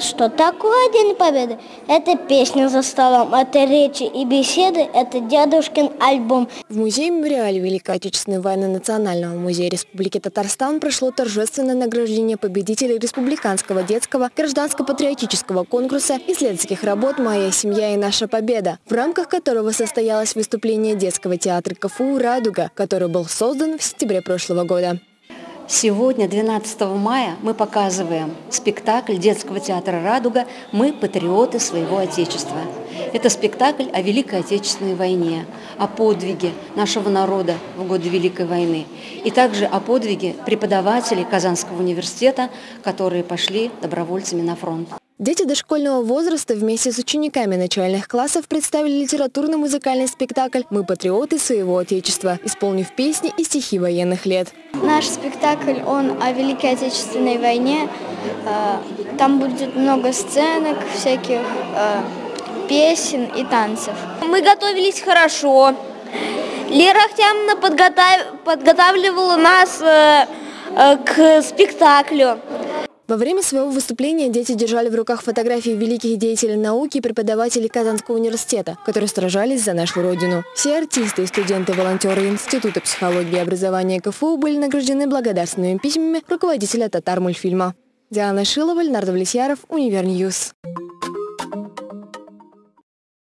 Что такое День Победы? Это песня за столом, это речи и беседы, это дедушкин альбом. В музее-мемориале Великой Отечественной войны Национального музея Республики Татарстан прошло торжественное награждение победителей Республиканского детского гражданско-патриотического конкурса исследовательских работ «Моя семья и наша победа», в рамках которого состоялось выступление детского театра КФУ «Радуга», который был создан в сентябре прошлого года. Сегодня, 12 мая, мы показываем спектакль детского театра «Радуга» «Мы – патриоты своего Отечества». Это спектакль о Великой Отечественной войне, о подвиге нашего народа в годы Великой войны и также о подвиге преподавателей Казанского университета, которые пошли добровольцами на фронт. Дети дошкольного возраста вместе с учениками начальных классов представили литературно-музыкальный спектакль «Мы патриоты своего Отечества», исполнив песни и стихи военных лет. Наш спектакль, он о Великой Отечественной войне. Э, там будет много сценок, всяких э, песен и танцев. Мы готовились хорошо. Лера Ахтямовна подготавливала нас э, к спектаклю. Во время своего выступления дети держали в руках фотографии великих деятелей науки и преподавателей Казанского университета, которые сражались за нашу Родину. Все артисты и студенты-волонтеры Института психологии и образования КФУ были награждены благодарственными письмами руководителя Татармультфильма. Диана Шилова, Леонард Влесьяров, Univer News.